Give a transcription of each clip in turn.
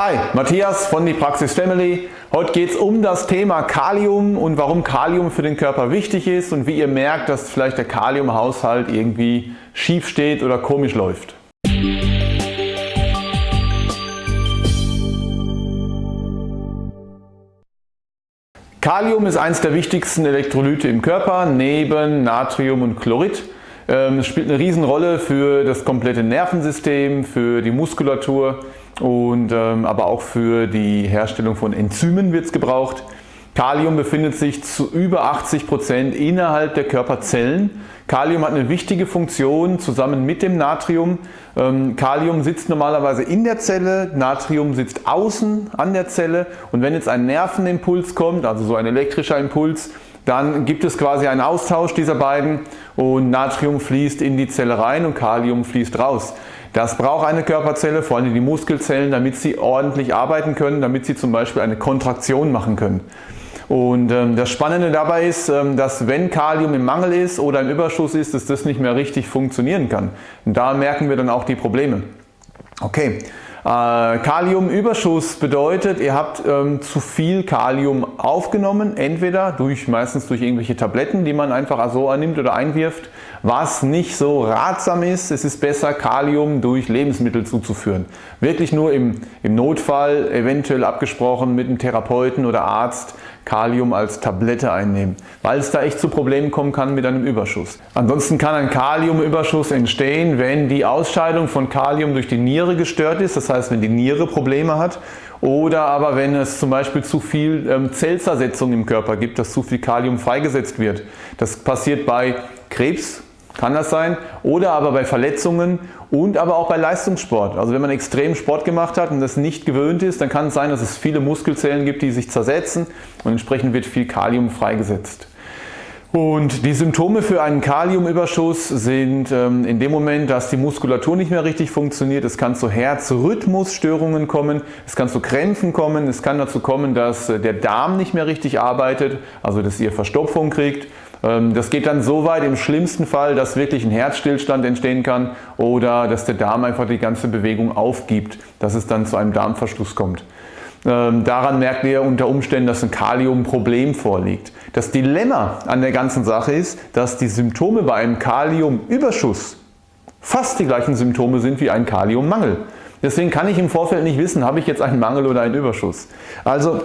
Hi, Matthias von die Praxis Family. Heute geht es um das Thema Kalium und warum Kalium für den Körper wichtig ist und wie ihr merkt, dass vielleicht der Kaliumhaushalt irgendwie schief steht oder komisch läuft. Kalium ist eines der wichtigsten Elektrolyte im Körper, neben Natrium und Chlorid. Ähm, es spielt eine Riesenrolle für das komplette Nervensystem, für die Muskulatur und ähm, aber auch für die Herstellung von Enzymen wird es gebraucht. Kalium befindet sich zu über 80 Prozent innerhalb der Körperzellen. Kalium hat eine wichtige Funktion zusammen mit dem Natrium. Ähm, Kalium sitzt normalerweise in der Zelle, Natrium sitzt außen an der Zelle und wenn jetzt ein Nervenimpuls kommt, also so ein elektrischer Impuls, dann gibt es quasi einen Austausch dieser beiden und Natrium fließt in die Zelle rein und Kalium fließt raus. Das braucht eine Körperzelle, vor allem die Muskelzellen, damit sie ordentlich arbeiten können, damit sie zum Beispiel eine Kontraktion machen können. Und ähm, das Spannende dabei ist, ähm, dass wenn Kalium im Mangel ist oder im Überschuss ist, dass das nicht mehr richtig funktionieren kann. Und da merken wir dann auch die Probleme. Okay, Kaliumüberschuss bedeutet, ihr habt ähm, zu viel Kalium aufgenommen, entweder durch meistens durch irgendwelche Tabletten, die man einfach so annimmt oder einwirft, was nicht so ratsam ist. Es ist besser Kalium durch Lebensmittel zuzuführen. Wirklich nur im, im Notfall, eventuell abgesprochen mit einem Therapeuten oder Arzt, Kalium als Tablette einnehmen, weil es da echt zu Problemen kommen kann mit einem Überschuss. Ansonsten kann ein Kaliumüberschuss entstehen, wenn die Ausscheidung von Kalium durch die Niere gestört ist, das heißt wenn die Niere Probleme hat oder aber wenn es zum Beispiel zu viel ähm, Zellzersetzung im Körper gibt, dass zu viel Kalium freigesetzt wird. Das passiert bei Krebs, kann das sein. Oder aber bei Verletzungen und aber auch bei Leistungssport. Also wenn man extrem Sport gemacht hat und das nicht gewöhnt ist, dann kann es sein, dass es viele Muskelzellen gibt, die sich zersetzen und entsprechend wird viel Kalium freigesetzt. Und die Symptome für einen Kaliumüberschuss sind ähm, in dem Moment, dass die Muskulatur nicht mehr richtig funktioniert. Es kann zu Herzrhythmusstörungen kommen, es kann zu Krämpfen kommen, es kann dazu kommen, dass äh, der Darm nicht mehr richtig arbeitet, also dass ihr Verstopfung kriegt das geht dann so weit im schlimmsten Fall, dass wirklich ein Herzstillstand entstehen kann oder dass der Darm einfach die ganze Bewegung aufgibt, dass es dann zu einem Darmverschluss kommt. Ähm, daran merkt ihr unter Umständen, dass ein Kaliumproblem vorliegt. Das Dilemma an der ganzen Sache ist, dass die Symptome bei einem Kaliumüberschuss fast die gleichen Symptome sind wie ein Kaliummangel. Deswegen kann ich im Vorfeld nicht wissen, habe ich jetzt einen Mangel oder einen Überschuss. Also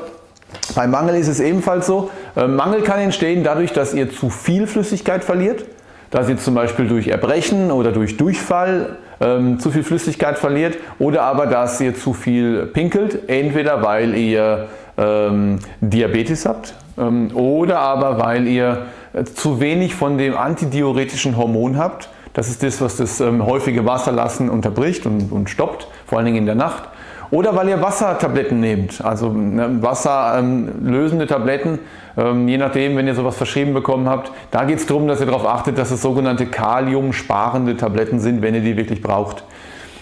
beim Mangel ist es ebenfalls so, äh, Mangel kann entstehen dadurch, dass ihr zu viel Flüssigkeit verliert, dass ihr zum Beispiel durch Erbrechen oder durch Durchfall ähm, zu viel Flüssigkeit verliert oder aber dass ihr zu viel pinkelt, entweder weil ihr ähm, Diabetes habt ähm, oder aber weil ihr äh, zu wenig von dem antidiuretischen Hormon habt. Das ist das, was das ähm, häufige Wasserlassen unterbricht und, und stoppt, vor allen Dingen in der Nacht. Oder weil ihr Wassertabletten nehmt, also ne, wasserlösende Tabletten, ähm, je nachdem, wenn ihr sowas verschrieben bekommen habt. Da geht es darum, dass ihr darauf achtet, dass es sogenannte kaliumsparende Tabletten sind, wenn ihr die wirklich braucht.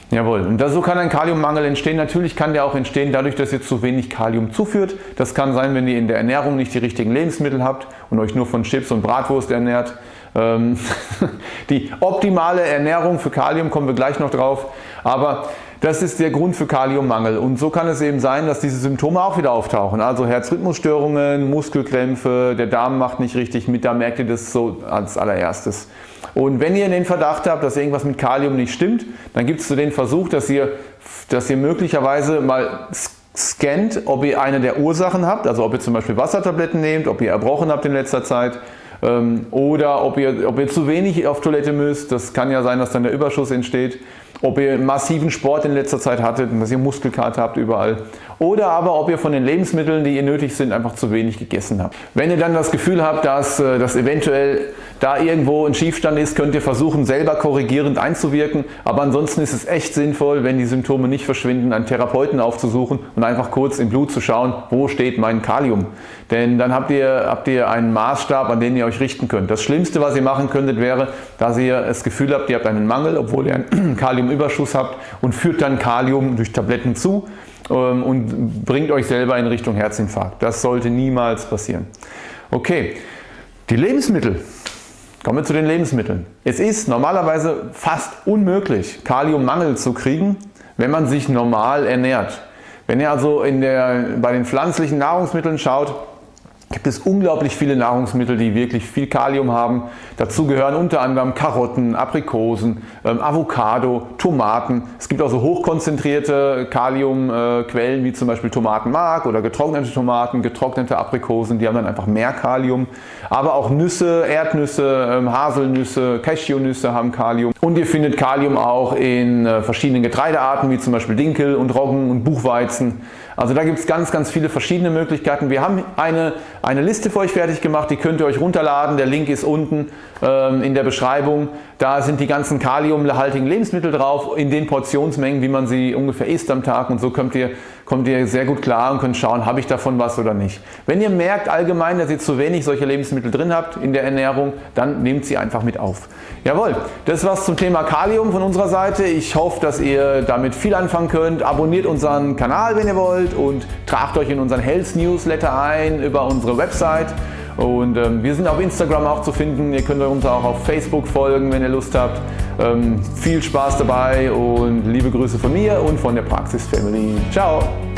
Jawohl, und so kann ein Kaliummangel entstehen. Natürlich kann der auch entstehen dadurch, dass ihr zu wenig Kalium zuführt. Das kann sein, wenn ihr in der Ernährung nicht die richtigen Lebensmittel habt und euch nur von Chips und Bratwurst ernährt. Ähm, die optimale Ernährung für Kalium kommen wir gleich noch drauf. Aber das ist der Grund für Kaliummangel und so kann es eben sein, dass diese Symptome auch wieder auftauchen. Also Herzrhythmusstörungen, Muskelkrämpfe, der Darm macht nicht richtig mit, da merkt ihr das so als allererstes. Und wenn ihr den Verdacht habt, dass irgendwas mit Kalium nicht stimmt, dann gibt es so den Versuch, dass ihr, dass ihr möglicherweise mal scannt, ob ihr eine der Ursachen habt, also ob ihr zum Beispiel Wassertabletten nehmt, ob ihr erbrochen habt in letzter Zeit ähm, oder ob ihr, ob ihr zu wenig auf Toilette müsst. Das kann ja sein, dass dann der Überschuss entsteht ob ihr massiven Sport in letzter Zeit hattet dass ihr Muskelkater habt überall oder aber ob ihr von den Lebensmitteln, die ihr nötig sind, einfach zu wenig gegessen habt. Wenn ihr dann das Gefühl habt, dass, äh, dass eventuell da irgendwo ein Schiefstand ist, könnt ihr versuchen selber korrigierend einzuwirken, aber ansonsten ist es echt sinnvoll, wenn die Symptome nicht verschwinden, einen Therapeuten aufzusuchen und einfach kurz im Blut zu schauen, wo steht mein Kalium. Denn dann habt ihr, habt ihr einen Maßstab, an den ihr euch richten könnt. Das Schlimmste, was ihr machen könntet, wäre, dass ihr das Gefühl habt, ihr habt einen Mangel, obwohl ihr einen Kaliumüberschuss habt und führt dann Kalium durch Tabletten zu ähm, und bringt euch selber in Richtung Herzinfarkt. Das sollte niemals passieren. Okay, die Lebensmittel. Kommen wir zu den Lebensmitteln. Es ist normalerweise fast unmöglich, Kaliummangel zu kriegen, wenn man sich normal ernährt. Wenn ihr also in der, bei den pflanzlichen Nahrungsmitteln schaut, gibt es unglaublich viele Nahrungsmittel, die wirklich viel Kalium haben. Dazu gehören unter anderem Karotten, Aprikosen, ähm, Avocado, Tomaten. Es gibt auch so hochkonzentrierte Kaliumquellen wie zum Beispiel Tomatenmark oder getrocknete Tomaten, getrocknete Aprikosen, die haben dann einfach mehr Kalium. Aber auch Nüsse, Erdnüsse, ähm, Haselnüsse, Cashewnüsse haben Kalium. Und ihr findet Kalium auch in äh, verschiedenen Getreidearten wie zum Beispiel Dinkel und Roggen und Buchweizen. Also da gibt es ganz, ganz viele verschiedene Möglichkeiten. Wir haben eine, eine Liste für euch fertig gemacht, die könnt ihr euch runterladen. Der Link ist unten ähm, in der Beschreibung. Da sind die ganzen kaliumhaltigen Lebensmittel drauf, in den Portionsmengen, wie man sie ungefähr isst am Tag und so kommt ihr, kommt ihr sehr gut klar und könnt schauen, habe ich davon was oder nicht. Wenn ihr merkt allgemein, dass ihr zu wenig solche Lebensmittel drin habt in der Ernährung, dann nehmt sie einfach mit auf. Jawohl, das war's zum Thema Kalium von unserer Seite. Ich hoffe, dass ihr damit viel anfangen könnt. Abonniert unseren Kanal, wenn ihr wollt und tragt euch in unseren Health Newsletter ein über unsere Website. Und ähm, wir sind auf Instagram auch zu finden. Ihr könnt uns auch auf Facebook folgen, wenn ihr Lust habt. Ähm, viel Spaß dabei und liebe Grüße von mir und von der Praxis Family. Ciao!